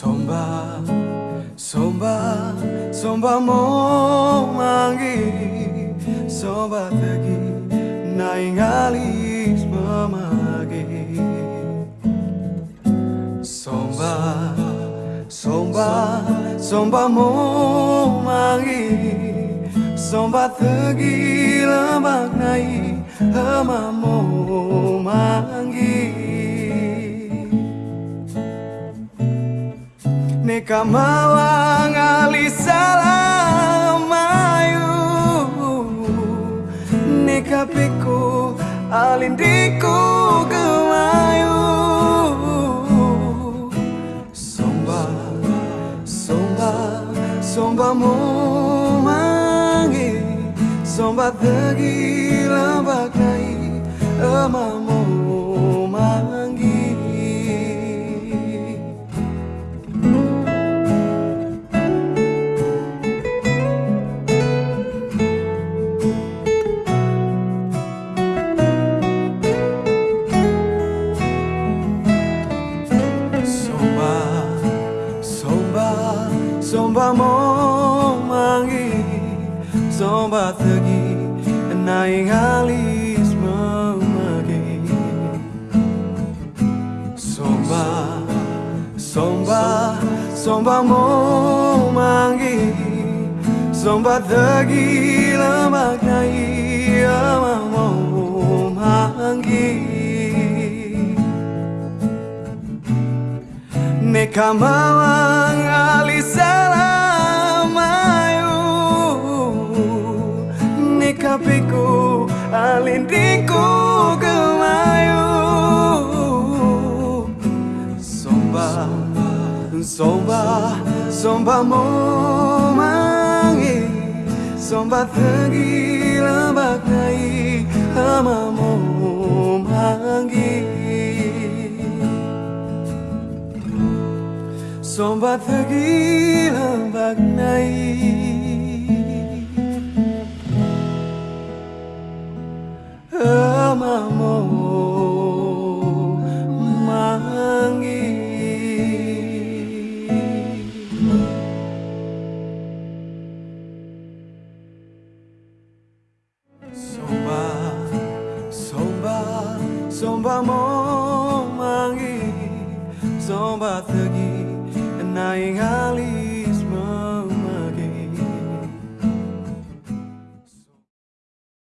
Somba, somba, somba mo mangi Somba tegi naing alis mamagi. Somba, somba, somba mo mangi Somba tegi lembak nai Hama Neka mawang salam mayu Neka piku alindiku kemayu. Somba, somba, somba mu mangi Somba tegi lambak nai emamu Somba mo mangi Somba tegi Naing alis memagi. Somba Somba Somba mo mangi Somba tegi lemak nai Ama mo mangi somba somba mo mangi somba tegi lambak nai mo mangi somba tegi lambak nai amamu mangi somba mo mangi Somba tegi naing ali